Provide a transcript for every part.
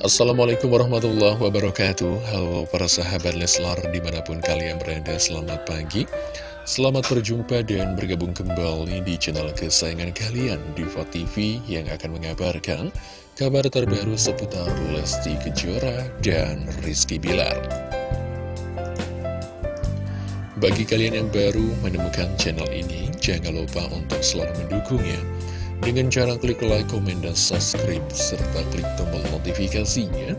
Assalamualaikum warahmatullahi wabarakatuh. Halo para sahabat Leslar di mana pun kalian berada selamat pagi. Selamat berjumpa dan bergabung kembali di channel kesayangan kalian Diva TV yang akan mengabarkan kabar terbaru seputar Lesti Kejora dan Rizky Bilar. Bagi kalian yang baru menemukan channel ini jangan lupa untuk selalu mendukungnya dengan cara klik like, komen, dan subscribe, serta klik tombol notifikasinya.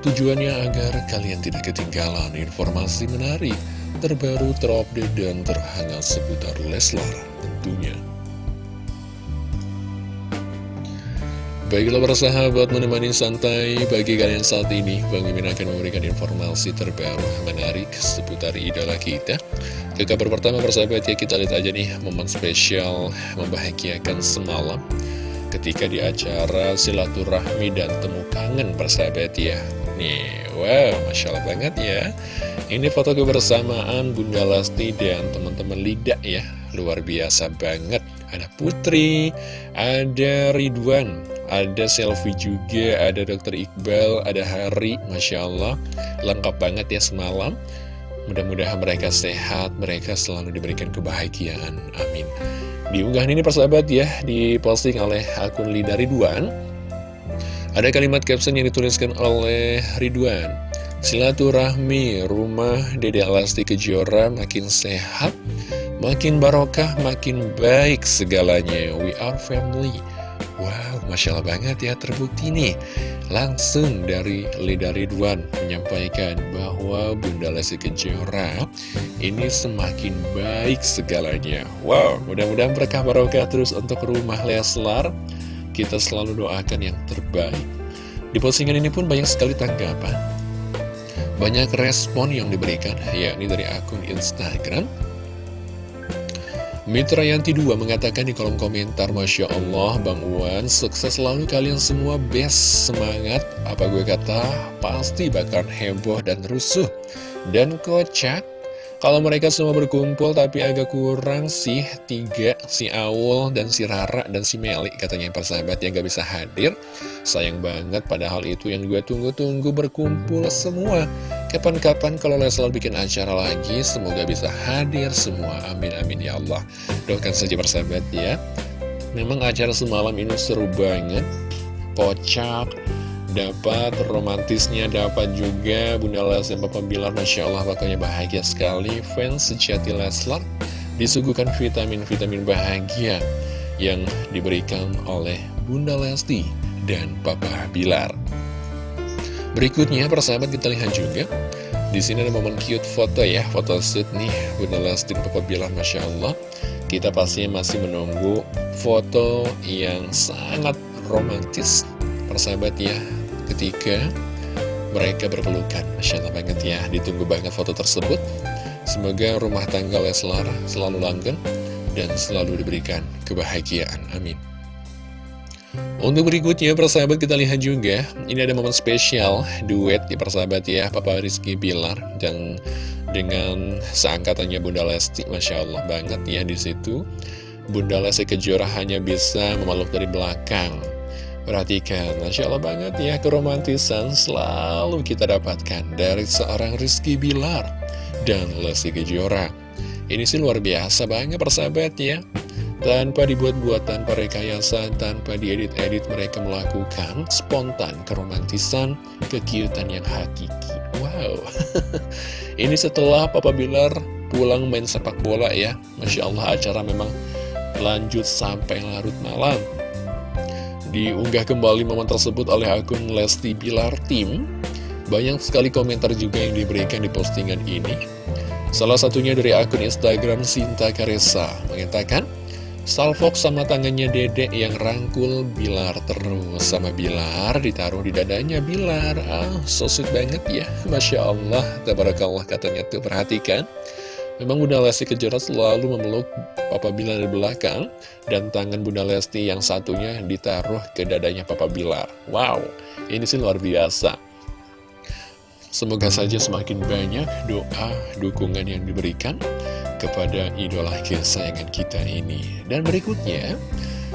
Tujuannya agar kalian tidak ketinggalan informasi menarik, terbaru, terupdate, dan terhangat seputar Leslar tentunya. Baiklah para sahabat menemani santai bagi kalian saat ini Bang Mimin akan memberikan informasi terbaru menarik seputar idola kita Ke kabar pertama persahabat ya kita lihat aja nih momen spesial membahagiakan semalam Ketika di acara silaturahmi dan temu kangen persahabat ya Nih wow Masya Allah banget ya Ini foto kebersamaan Bunda Lasti dan teman-teman Lidak ya Luar biasa banget Ada Putri, ada Ridwan ada selfie juga, ada Dokter Iqbal, ada Hari, Masya Allah. Lengkap banget ya semalam. Mudah-mudahan mereka sehat, mereka selalu diberikan kebahagiaan. Amin. Di unggahan ini persahabat ya, diposting oleh akun Lida Ridwan. Ada kalimat caption yang dituliskan oleh Ridwan. Silaturahmi rumah Dede Alasti Kejora makin sehat, makin barokah, makin baik segalanya. We are family. Wow, Masya Allah banget ya terbukti nih Langsung dari Lida Ridwan menyampaikan bahwa Bunda Lesti Kejora ini semakin baik segalanya. Wow, mudah-mudahan berkah barokah terus untuk rumah Leslar. Kita selalu doakan yang terbaik. Di postingan ini pun banyak sekali tanggapan. Banyak respon yang diberikan, yakni dari akun Instagram Mitra Yanti 2 mengatakan di kolom komentar Masya Allah Bang Uwan sukses selalu kalian semua best semangat Apa gue kata pasti bakal heboh dan rusuh Dan kocak kalau mereka semua berkumpul tapi agak kurang sih tiga, si Awul dan si Rara dan si Meli katanya persahabat yang gak bisa hadir. Sayang banget padahal itu yang gue tunggu-tunggu berkumpul semua. Kapan-kapan kalau Leslar bikin acara lagi semoga bisa hadir semua. Amin amin ya Allah. Doakan saja persahabat ya. Memang acara semalam ini seru banget. Kocak dapat romantisnya dapat juga Bunda Les dan Papa Bilar Masya Allah pokoknya bahagia sekali fans sejati Leslar disuguhkan vitamin-vitamin bahagia yang diberikan oleh Bunda Lesti dan Papa Bilar berikutnya persahabat kita lihat juga. Di sini ada momen cute foto ya foto shoot nih Bunda Lesti Bilar Masya Allah. Kita pastinya masih menunggu foto yang sangat romantis persahabat ya ketika mereka berpelukan. Masya Allah banget ya ditunggu banget foto tersebut. Semoga rumah tangga Leslar selalu langgeng dan selalu diberikan kebahagiaan. Amin untuk berikutnya persahabat kita lihat juga ini ada momen spesial duet di persahabat ya Papa Rizky Bilar dan dengan seangkatannya Bunda Lesti Masya Allah banget ya di situ Bunda Lesti Kejora hanya bisa memeluk dari belakang Perhatikan, Masya Allah banget ya keromantisan selalu kita dapatkan dari seorang Rizky Bilar dan Lesti Kejora. Ini sih luar biasa banget persahabat ya. Tanpa dibuat-buat, tanpa rekayasa, tanpa diedit-edit mereka melakukan spontan keromantisan, kekiutan yang hakiki. Wow, ini setelah Papa Bilar pulang main sepak bola ya. Masya Allah acara memang lanjut sampai larut malam. Diunggah kembali momen tersebut oleh akun Lesti Bilar Tim Banyak sekali komentar juga yang diberikan di postingan ini Salah satunya dari akun Instagram Sinta Karesa Mengatakan Salfok sama tangannya dedek yang rangkul Bilar terus Sama Bilar ditaruh di dadanya Bilar. Ah, so sweet banget ya. Masya Allah, tabarakallah katanya tuh perhatikan. Memang Bunda Lesti Kejora selalu memeluk Papa Bilar di belakang Dan tangan Bunda Lesti yang satunya ditaruh ke dadanya Papa Bilar. Wow, ini sih luar biasa Semoga saja semakin banyak doa, dukungan yang diberikan kepada idola kesayangan kita ini. Dan berikutnya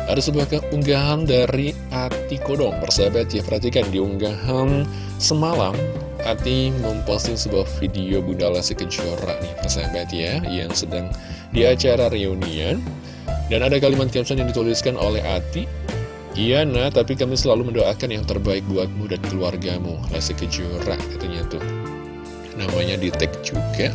Ada sebuah keunggahan dari Ati Kodong. Persahabat ya, perhatikan di unggahan semalam Ati memposting sebuah video Bunda Lesti Kejora nih persahabat ya Yang sedang di acara reunian Dan ada kalimat caption yang dituliskan oleh Ati Iya nah, tapi kami selalu mendoakan yang terbaik buatmu dan keluargamu. Lesti Kejora katanya tuh. Namanya di tag juga.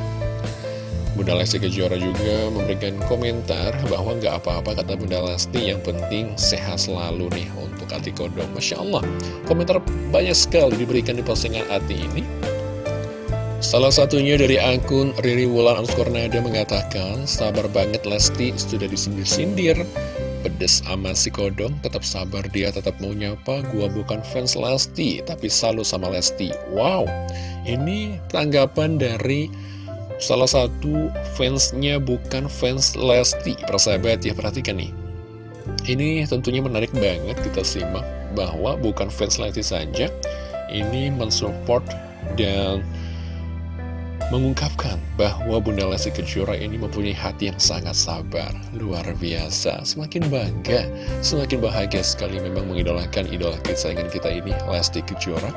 Bunda Lesti Kejora juga memberikan komentar bahwa nggak apa-apa kata Bunda Lesti yang penting sehat selalu nih untuk Ati Kodong. Masya Allah komentar banyak sekali diberikan di postingan Ati ini. Salah satunya dari akun Riri Wulan Anskornada mengatakan Sabar banget Lesti sudah disindir-sindir Pedes amat si Kodong Tetap sabar dia tetap mau nyapa. Gua bukan fans Lesti Tapi selalu sama Lesti. Wow. Ini tanggapan dari salah satu fansnya bukan fans Lesti. Persahabat ya perhatikan nih. Ini tentunya menarik banget kita simak bahwa bukan fans Lesti saja. Ini mensupport dan mengungkapkan bahwa Bunda Lesti Kejora ini mempunyai hati yang sangat sabar, luar biasa, semakin bangga, semakin bahagia sekali memang mengidolakan idola kesayangan kita ini, Lesti Kejora,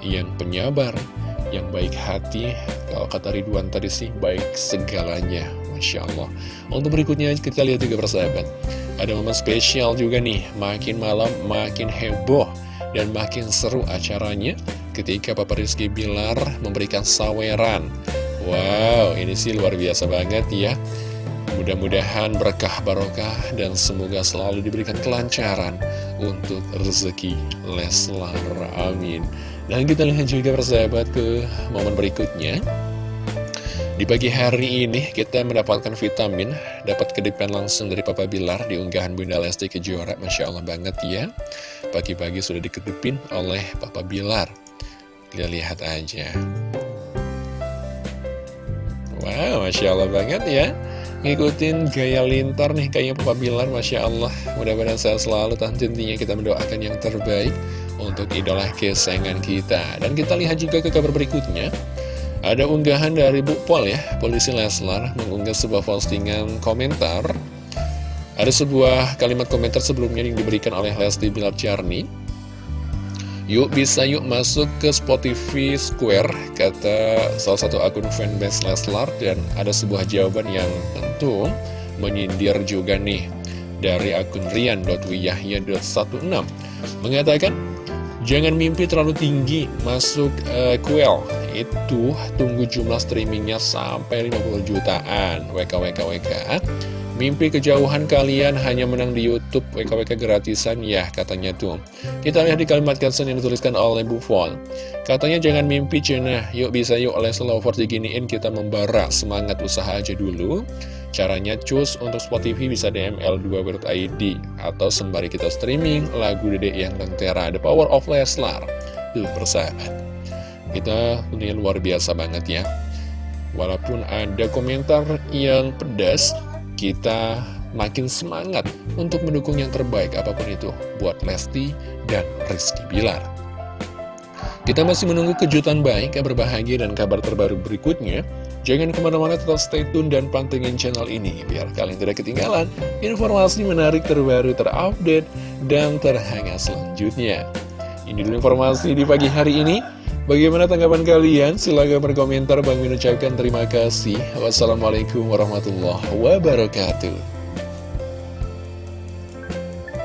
yang penyabar, yang baik hati, kalau kata Ridwan tadi sih, baik segalanya, Masya Allah. Untuk berikutnya kita lihat juga persahabat, ada momen spesial juga nih, makin malam makin heboh, dan makin seru acaranya, ketika Papa Rizky Bilar memberikan saweran. Wow, ini sih luar biasa banget ya. Mudah-mudahan berkah barokah dan semoga selalu diberikan kelancaran untuk rezeki Leslar. Amin. Dan kita lihat juga persahabat ke momen berikutnya. Di pagi hari ini kita mendapatkan vitamin, dapat kedipan langsung dari Papa Bilar di unggahan Bunda Lesti Kejora. Masya Allah banget ya. Pagi-pagi sudah diketipin oleh Papa Bilar. Kita lihat aja. Wow, Masya Allah banget ya. Ngikutin gaya lintar nih kayaknya Papa Bilar, Masya Allah. Mudah-mudahan saya selalu tentunya kita mendoakan yang terbaik untuk idola kesayangan kita. Dan kita lihat juga ke kabar berikutnya. Ada unggahan dari Bu Pol ya, Polisi Leslar mengunggah sebuah postingan komentar. Ada sebuah kalimat komentar sebelumnya yang diberikan oleh Lesti Bilar Jarni Yuk bisa yuk masuk ke Spotify Square Kata salah satu akun fanbase Leslar Dan ada sebuah jawaban yang tentu menyindir juga nih Dari akun rian.wiyahya.16 Mengatakan Jangan mimpi terlalu tinggi masuk uh, kuel Itu tunggu jumlah streamingnya sampai 50 jutaan. WKWKWK Mimpi kejauhan kalian hanya menang di Youtube WKWK gratisan ya katanya tuh. Kita lihat di kalimat caption yang dituliskan oleh Buffon Katanya jangan mimpi cina. Yuk bisa yuk oleh Lovers diginiin kita membara Semangat usaha aja dulu. Caranya cus untuk Spot TV bisa DML2.id Atau sembari kita streaming lagu Dede yang Lentera The Power of Leslar. Tuh persahabat. Kita tentunya luar biasa banget ya. Walaupun ada komentar yang pedas kita makin semangat untuk mendukung yang terbaik apa pun itu buat Lesti dan Rizky Bilar. Kita masih menunggu kejutan baik, kabar bahagia, dan kabar terbaru berikutnya. Jangan ke mana-mana tetap stay tune dan pantengin channel ini, biar kalian tidak ketinggalan informasi menarik terbaru, terupdate, dan terhangat selanjutnya. Ini dulu informasi di pagi hari ini. Bagaimana tanggapan kalian? Silahkan berkomentar. Bang Min ucapkan terima kasih. Wassalamualaikum warahmatullahi wabarakatuh.